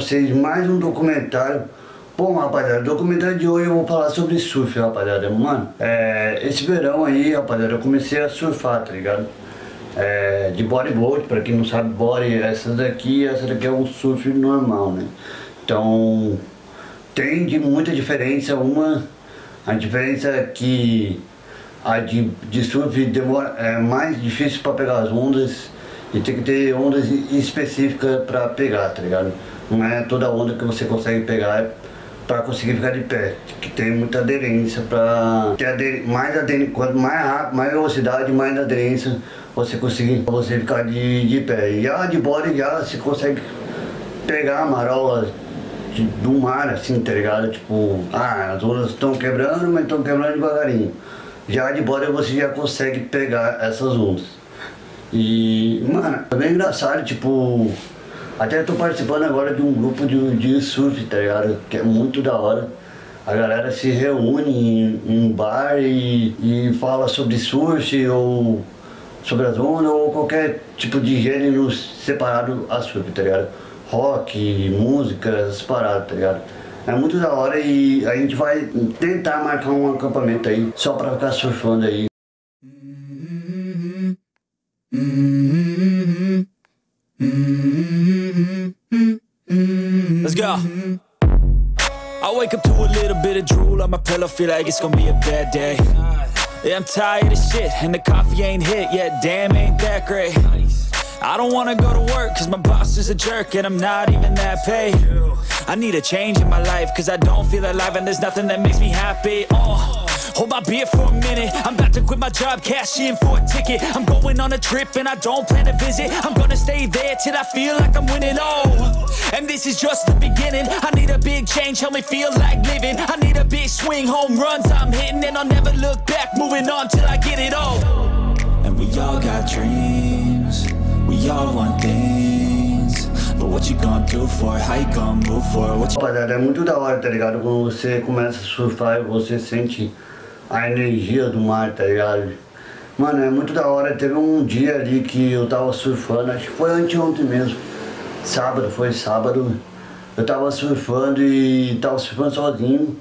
vocês mais um documentário Bom rapaziada, documentário de hoje eu vou falar sobre surf rapaziada Mano, é, esse verão aí rapaziada eu comecei a surfar tá ligado? É, de bodyboard, pra quem não sabe body, essa daqui essa daqui é um surf normal né Então tem de muita diferença, uma a diferença é que a de, de surf demora, é mais difícil para pegar as ondas e tem que ter ondas específicas para pegar, tá ligado? Não é toda onda que você consegue pegar para conseguir ficar de pé, que tem muita aderência para ter ader, mais aderência, quanto mais rápido, mais velocidade, mais aderência você conseguir você ficar de, de pé. E a de body já você consegue pegar a marola de, do mar assim, tá ligado? Tipo, ah, as ondas estão quebrando, mas estão quebrando devagarinho. Já de bora você já consegue pegar essas ondas. E, mano, é bem engraçado, tipo, até tô participando agora de um grupo de, de surf, tá ligado? Que é muito da hora. A galera se reúne em, em bar e, e fala sobre surf ou sobre as ondas ou qualquer tipo de gênero separado a surf, tá ligado? Rock, música, essas paradas, tá ligado? É muito da hora e a gente vai tentar marcar um acampamento aí, só pra ficar surfando aí. Let's go. I wake up to a little bit of drool on my pillow, feel like it's gonna be a bad day. Yeah, I'm tired of shit, and the coffee ain't hit yet, damn, ain't that great. I don't wanna go to work cause my boss is a jerk and I'm not even that paid. I need a change in my life cause I don't feel alive and there's nothing that makes me happy. Oh, hold my beer for a minute. I'm about to quit my job, cash in for a ticket. I'm going on a trip and I don't plan to visit. I'm gonna stay there till I feel like I'm winning, oh And this is just the beginning I need a big change, help me feel like living I need a big swing, home runs I'm hitting And I'll never look back, moving on till I get it all And we all got dreams We all want things But what you gonna do for it? How you gonna move for it? Rapaziada, é muito da hora, tá ligado? Quando você começa a surfar e você sente a energia do mar, tá ligado? Mano, é muito da hora. Teve um dia ali que eu tava surfando, acho que foi anteontem mesmo. Sábado, foi sábado. Eu tava surfando e tava surfando sozinho.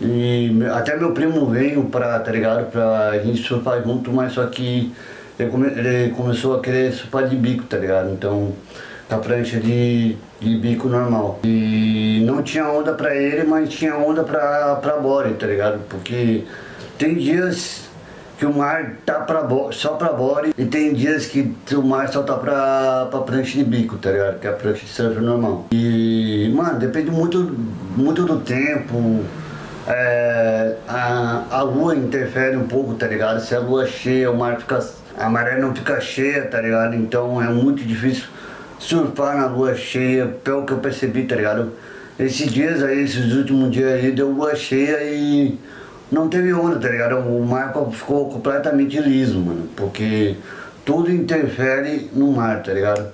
E até meu primo veio pra, tá ligado? Pra gente surfar junto, mas só que ele, come, ele começou a querer surfar de bico, tá ligado? Então, com a prancha de, de bico normal. E não tinha onda pra ele, mas tinha onda pra, pra body, tá ligado? Porque tem dias que o mar tá pra, só pra body e tem dias que o mar só tá pra, pra prancha de bico, tá ligado? Que é a prancha de surf normal. E, mano, depende muito, muito do tempo, é, a, a lua interfere um pouco, tá ligado? Se a lua cheia, o mar fica a maré não fica cheia, tá ligado? Então é muito difícil surfar na lua cheia, pelo que eu percebi, tá ligado? Esses dias aí, esses últimos dias aí, deu lua cheia e não teve onda, tá ligado? O mar ficou completamente liso, mano, porque tudo interfere no mar, tá ligado?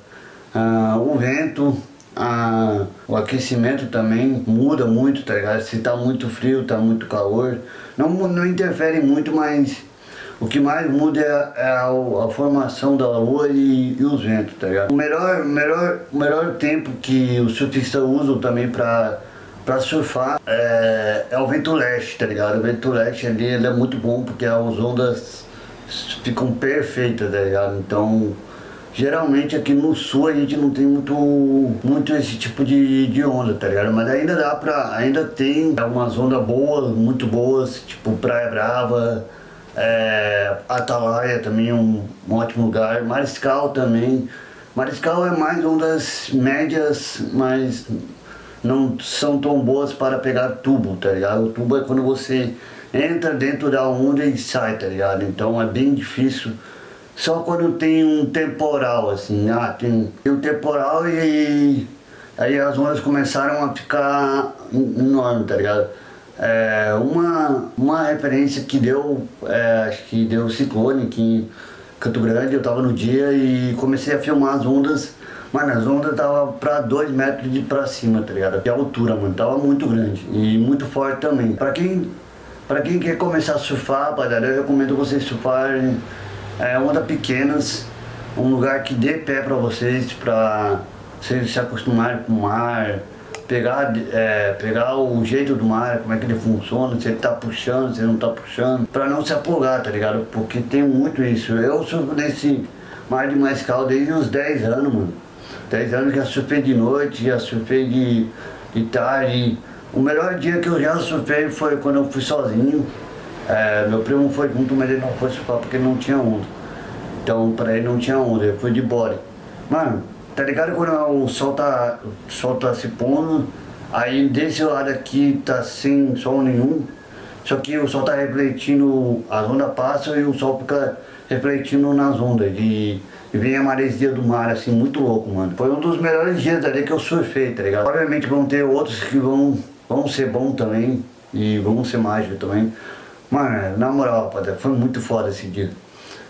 Ah, o vento, ah, o aquecimento também muda muito, tá ligado? Se tá muito frio, tá muito calor, não, não interfere muito, mas o que mais muda é, é a, a, formação da lua e, e, os ventos, tá ligado? O melhor, melhor, melhor tempo que os surfistas usam também pra, pra surfar é, é, o vento leste, tá ligado? O vento leste ali ele é muito bom porque as ondas ficam perfeitas, tá ligado? Então, geralmente aqui no sul a gente não tem muito, muito esse tipo de, de onda, tá ligado? Mas ainda dá pra, ainda tem algumas ondas boas, muito boas, tipo Praia Brava, é, Atalaia também é um, um, ótimo lugar. Mariscal também. Mariscal é mais uma das médias, mas não são tão boas para pegar tubo, tá ligado? O tubo é quando você entra dentro da onda e sai, tá ligado? Então é bem difícil. Só quando tem um temporal, assim, ah, tem, tem um temporal e aí as ondas começaram a ficar enormes, tá ligado? É, uma, uma referência que deu, é, acho que deu ciclone aqui em Canto Grande, eu tava no dia e comecei a filmar as ondas, mano, as ondas tava pra 2 metros de pra cima, tá ligado? De altura, mano, tava muito grande e muito forte também. Pra quem, pra quem quer começar a surfar, rapaziada, eu recomendo vocês surfarem é, ondas pequenas, um lugar que dê pé para vocês, para vocês se acostumarem com o mar, pegar, é, pegar o jeito do mar, como é que ele funciona, se ele tá puxando, se ele não tá puxando, para não se afogar, tá ligado? Porque tem muito isso. Eu surfo nesse mar de Mascal desde uns 10 anos, mano. 10 anos já surfei de noite, já surfei de, de tarde. O melhor dia que eu já surfei foi quando eu fui sozinho. É, meu primo foi junto, mas ele não foi surfar porque não tinha onda. Então pra ele não tinha onda, ele foi de body. Mano, tá ligado quando o sol tá, o sol tá se pondo, aí desse lado aqui tá sem sol nenhum, só que o sol tá refletindo, as ondas passam e o sol fica refletindo nas ondas. E, e vem a maresia do mar, assim, muito louco, mano. Foi um dos melhores dias ali que eu surfei, tá ligado? Obviamente vão ter outros que vão, vão ser bons também, e vão ser mágicos também. Mano, na moral, rapaziada, foi muito foda esse dia.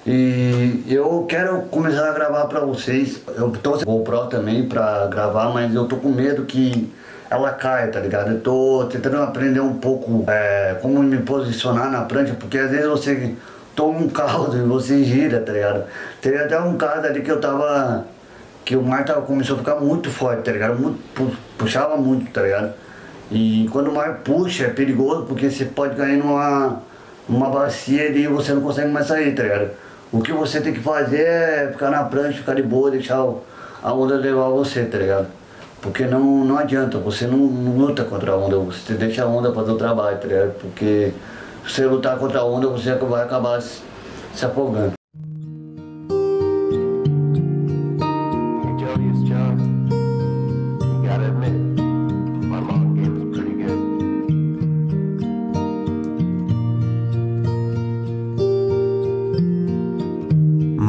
E eu quero começar a gravar pra vocês. Eu sem GoPro também pra gravar, mas eu tô com medo que ela caia, tá ligado? Eu tô tentando aprender um pouco é, como me posicionar na prancha, porque às vezes você toma um caldo e você gira, tá ligado? Teve até um caso ali que eu tava... Que o mar tava, começou a ficar muito forte, tá ligado? Muito, puxava muito, tá ligado? E quando o mar puxa é perigoso porque você pode cair numa, numa bacia e você não consegue mais sair, tá ligado? O que você tem que fazer é ficar na prancha, ficar de boa, deixar a onda levar você, tá ligado? Porque não, não adianta, você não, não luta contra a onda, você deixa a onda fazer o trabalho, tá ligado? Porque se você lutar contra a onda, você vai acabar se afogando.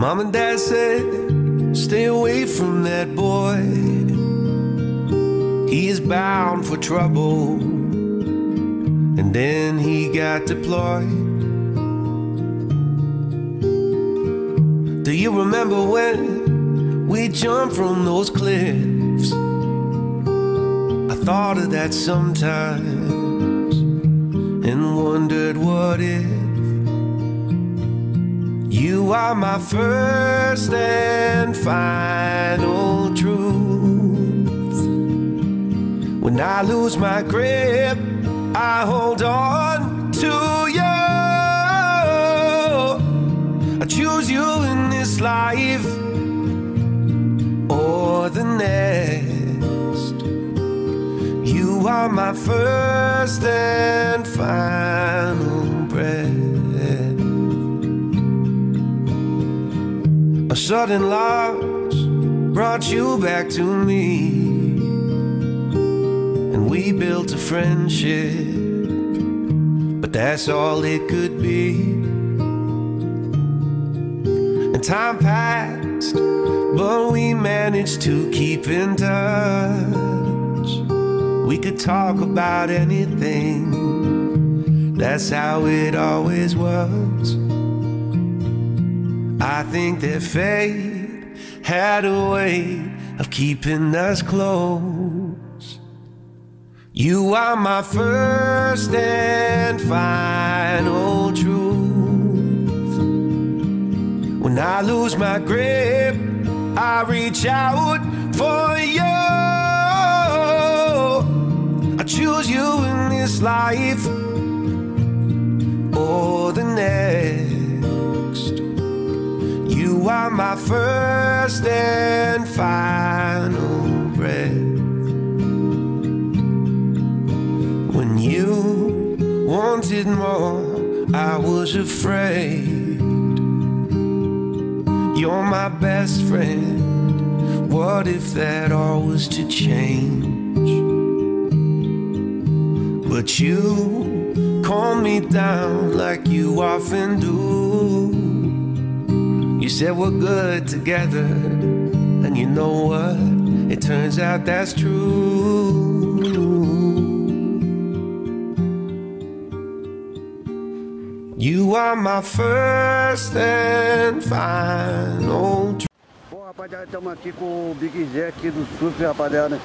Mom and dad said, stay away from that boy. He is bound for trouble. Then he got deployed. Do you remember when we jumped from those cliffs? I thought of that sometimes and wondered what if. You are my first and final truth. When I lose my grip, I hold on to you. I choose you in this life or the next. You are my first and final breath. A sudden loss brought you back to me, we built a friendship, but that's all it could be. And time passed, but we managed to keep in touch. We could talk about anything, that's how it always was. I think that fate had a way of keeping us close. You are my first and final truth. When I lose my grip, I reach out for you. I choose you in this life or the next. You are my first and final you wanted more, I was afraid. You're my best friend. What if that all was to change? But you calm me down like you often do. You said we're good together, and you know what? It turns out that's true. Are my first and final. Bom, rapaziada, estamos aqui com o Big Zé aqui do surf, rapaziada.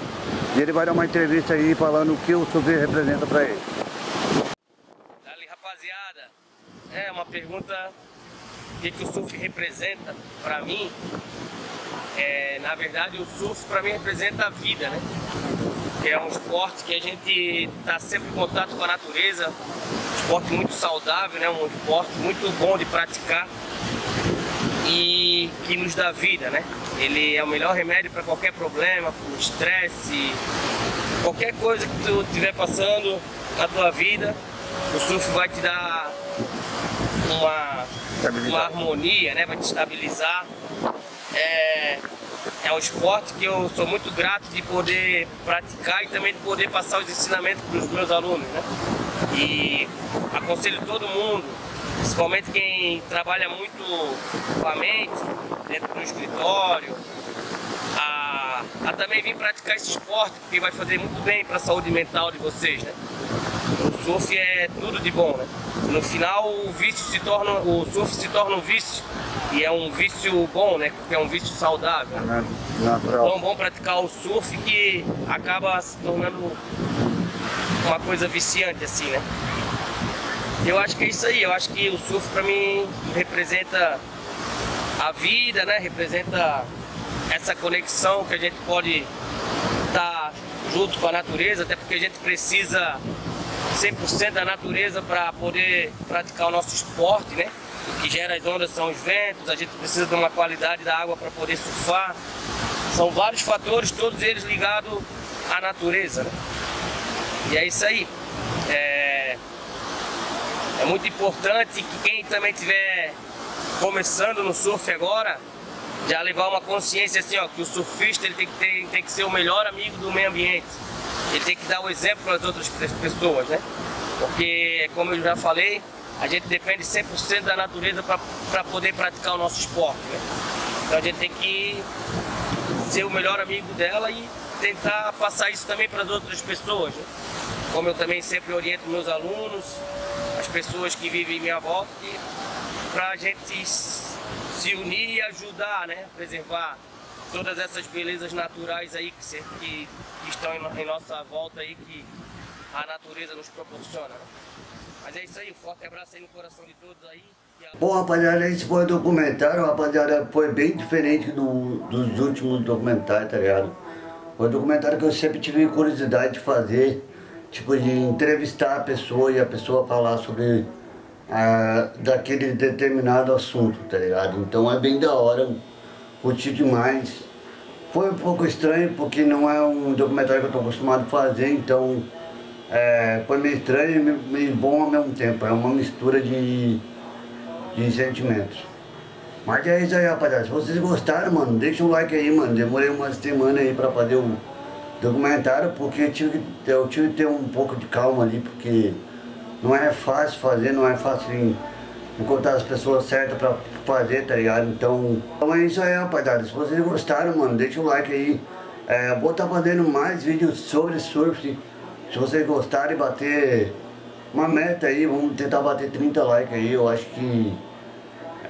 E ele vai dar uma entrevista aí falando o que o surf representa pra ele. Dali, rapaziada. É uma pergunta o que, que o surf representa para mim, é, na verdade o surf para mim representa a vida, né? Que é um esporte que a gente está sempre em contato com a natureza, esporte muito saudável, né? Um esporte muito bom de praticar e que nos dá vida, né? Ele é o melhor remédio para qualquer problema, para estresse, qualquer coisa que tu estiver passando na tua vida, o surf vai te dar uma, uma harmonia, né? vai te estabilizar. É, é um esporte que eu sou muito grato de poder praticar e também de poder passar os ensinamentos para os meus alunos. Né? E aconselho todo mundo, principalmente quem trabalha muito com a mente, dentro do escritório, a, a também vir praticar esse esporte, porque vai fazer muito bem para a saúde mental de vocês. Né? Surf é tudo de bom, né? No final o vício se torna, o surf se torna um vício e é um vício bom, né? Porque é um vício saudável. É natural. Tão bom praticar o surf que acaba se tornando uma coisa viciante assim, né? Eu acho que é isso aí, eu acho que o surf para mim representa a vida, né? Representa essa conexão que a gente pode estar tá junto com a natureza, até porque a gente precisa 100% da natureza para poder praticar o nosso esporte, né? O que gera as ondas são os ventos, a gente precisa de uma qualidade da água para poder surfar. São vários fatores, todos eles ligados à natureza, né? E é isso aí. É, é muito importante que quem também estiver começando no surf agora, já levar uma consciência assim, ó, que o surfista ele tem que, ter, tem que ser o melhor amigo do meio ambiente. Ele tem que dar o exemplo para as outras pessoas, né? Porque, como eu já falei, a gente depende 100% da natureza para poder praticar o nosso esporte, né? Então a gente tem que ser o melhor amigo dela e tentar passar isso também para as outras pessoas. Né? Como eu também sempre oriento meus alunos, as pessoas que vivem em minha volta, para a gente se unir e ajudar, né? Preservar todas essas belezas naturais aí que, que, que estão em, em, nossa volta aí, que a natureza nos proporciona. Mas é isso aí, um forte abraço aí no coração de todos aí. Bom, rapaziada, esse foi o documentário, rapaziada, foi bem diferente do, dos últimos documentários, tá ligado? Foi um documentário que eu sempre tive curiosidade de fazer, tipo, de entrevistar a pessoa e a pessoa falar sobre ah, daquele determinado assunto, tá ligado? Então é bem da hora, curti demais. Foi um pouco estranho porque não é um documentário que eu tô acostumado a fazer, então é, foi meio estranho e meio, bom ao mesmo tempo. É uma mistura de, de sentimentos. Mas é isso aí, rapaziada. Se vocês gostaram, mano, deixa um like aí, mano. Demorei uma semana aí pra fazer o documentário, porque eu tive, eu tive que ter um pouco de calma ali, porque não é fácil fazer, não é fácil encontrar as pessoas certas pra fazer, tá ligado? Então, então é isso aí, rapaziada. Se vocês gostaram, mano, deixa o like aí. É, vou estar tá fazendo mais vídeos sobre surf. Se vocês gostarem, bater uma meta aí, vamos tentar bater 30 likes aí. Eu acho que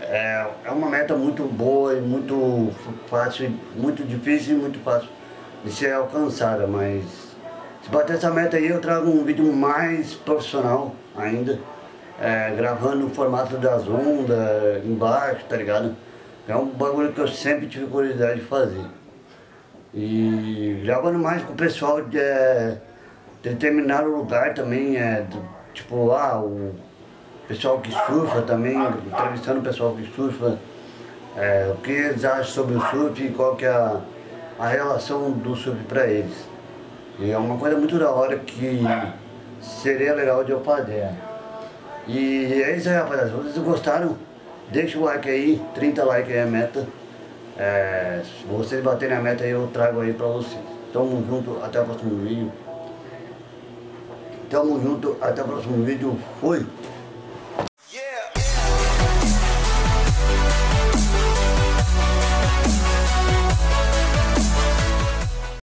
é, é uma meta muito boa e muito fácil, muito difícil e muito fácil de ser alcançada, mas se bater essa meta aí eu trago um vídeo mais profissional ainda, é, gravando no formato das ondas, embaixo, tá ligado? É um bagulho que eu sempre tive curiosidade de fazer. E gravando mais com o pessoal de é, determinado lugar também, é, tipo, ah, o pessoal que surfa também, entrevistando o pessoal que surfa, é, o que eles acham sobre o surf e qual que é a, a relação do surf para eles. E é uma coisa muito da hora que seria legal de eu fazer. E é isso aí, rapaziada. Se vocês gostaram, deixa o like aí, 30 likes é a meta. É, se vocês baterem a meta aí, eu trago aí pra vocês. Tamo junto, até o próximo vídeo. Tamo junto, até o próximo vídeo. Fui!